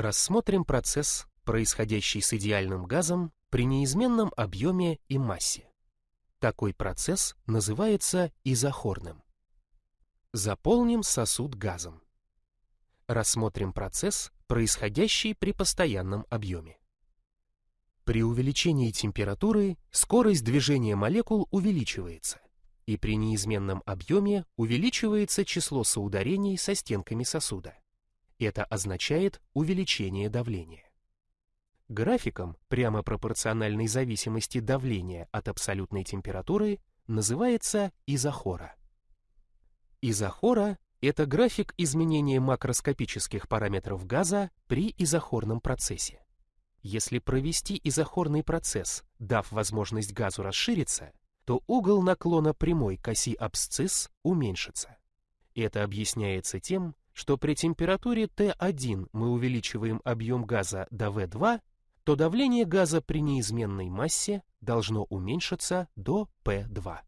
Рассмотрим процесс, происходящий с идеальным газом при неизменном объеме и массе. Такой процесс называется изохорным. Заполним сосуд газом. Рассмотрим процесс, происходящий при постоянном объеме. При увеличении температуры скорость движения молекул увеличивается, и при неизменном объеме увеличивается число соударений со стенками сосуда. Это означает увеличение давления. Графиком прямо пропорциональной зависимости давления от абсолютной температуры называется изохора. Изохора – это график изменения макроскопических параметров газа при изохорном процессе. Если провести изохорный процесс, дав возможность газу расшириться, то угол наклона прямой к оси абсцисс уменьшится. Это объясняется тем, что при температуре Т1 мы увеличиваем объем газа до В2, то давление газа при неизменной массе должно уменьшиться до P2.